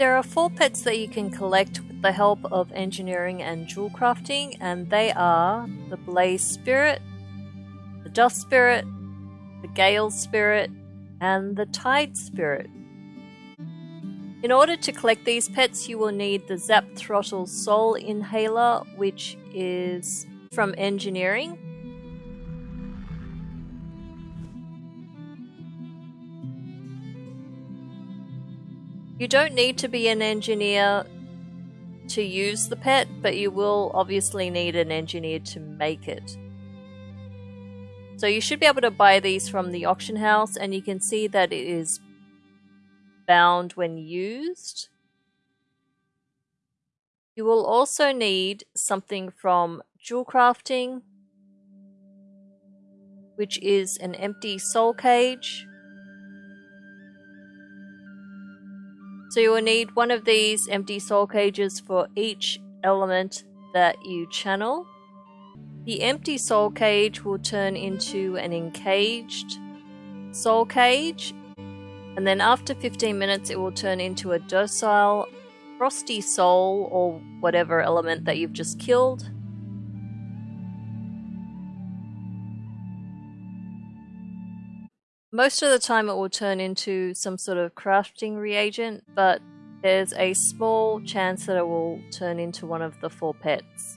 There are four pets that you can collect with the help of engineering and jewel crafting, and they are the Blaze Spirit, the Dust Spirit, the Gale Spirit, and the Tide Spirit. In order to collect these pets, you will need the Zap Throttle Soul Inhaler, which is from engineering. You don't need to be an engineer to use the pet, but you will obviously need an engineer to make it. So you should be able to buy these from the auction house and you can see that it is bound when used. You will also need something from jewel crafting, which is an empty soul cage. So you will need one of these empty soul cages for each element that you channel. The empty soul cage will turn into an encaged soul cage, and then after 15 minutes, it will turn into a docile frosty soul or whatever element that you've just killed. Most of the time, it will turn into some sort of crafting reagent, but there's a small chance that it will turn into one of the four pets.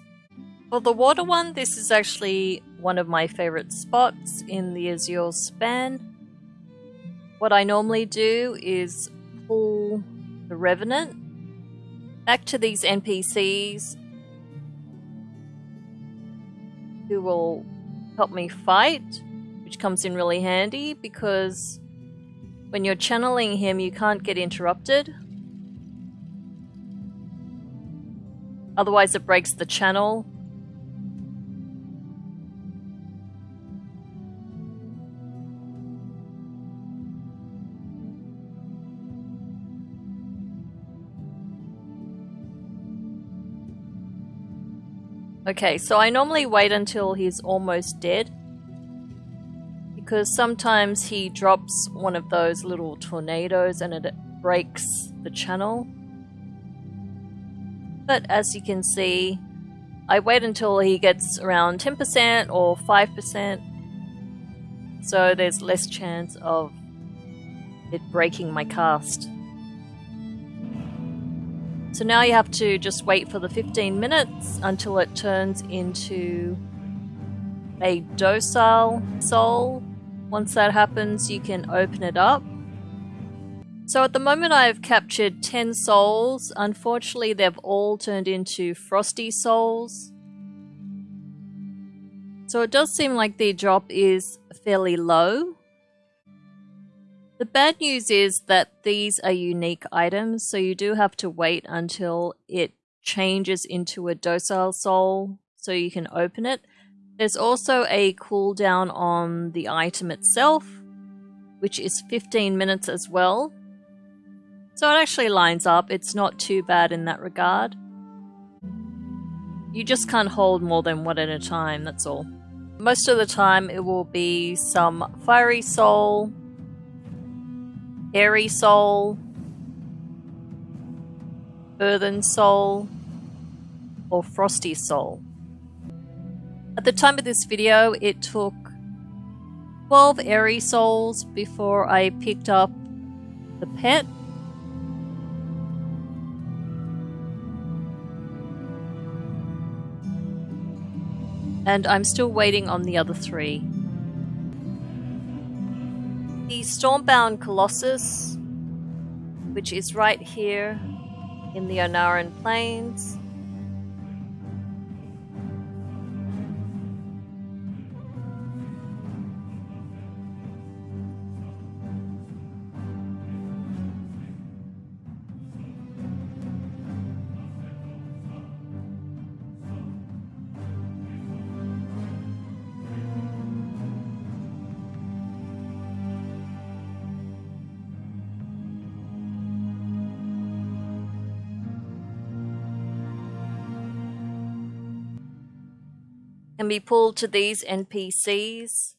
For the water one, this is actually one of my favorite spots in the Azure span. What I normally do is pull the Revenant back to these NPCs who will help me fight, which comes in really handy because when you're channeling him, you can't get interrupted. Otherwise, it breaks the channel Okay, so I normally wait until he's almost dead. Because sometimes he drops one of those little tornadoes and it breaks the channel. But as you can see, I wait until he gets around 10% or 5%. So there's less chance of it breaking my cast. So now you have to just wait for the 15 minutes until it turns into a docile soul. Once that happens, you can open it up. So at the moment I've captured 10 souls. Unfortunately, they've all turned into frosty souls. So it does seem like the drop is fairly low. The bad news is that these are unique items, so you do have to wait until it changes into a docile soul so you can open it. There's also a cooldown on the item itself, which is 15 minutes as well. So it actually lines up, it's not too bad in that regard. You just can't hold more than one at a time, that's all. Most of the time it will be some fiery soul, Airy Soul, Earthen Soul, or Frosty Soul. At the time of this video, it took 12 Airy Souls before I picked up the pet. And I'm still waiting on the other three. The Stormbound Colossus, which is right here in the Ohn'ahran Plains, can be pulled to these NPCs.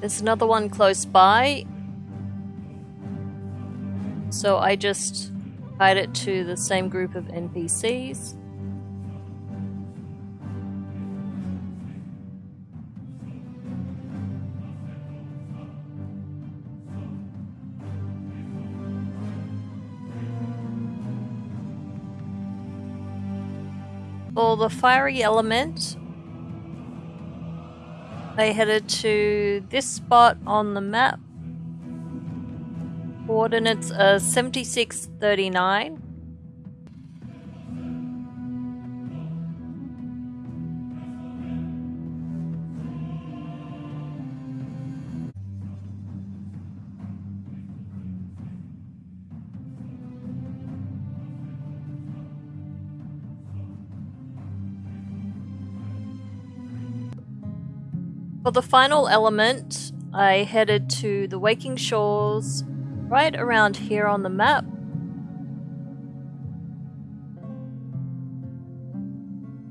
There's another one close by. So I just tied it to the same group of NPCs. For the fiery element, they headed to this spot on the map. Coordinates are 7639. For the final element, I headed to the Waking Shores right around here on the map.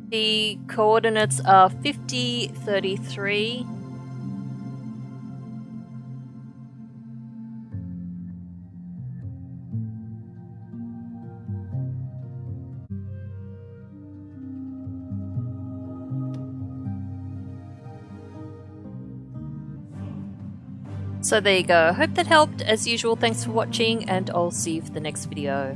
The coordinates are 50, 33, So there you go. Hope that helped. As usual, thanks for watching and I'll see you for the next video.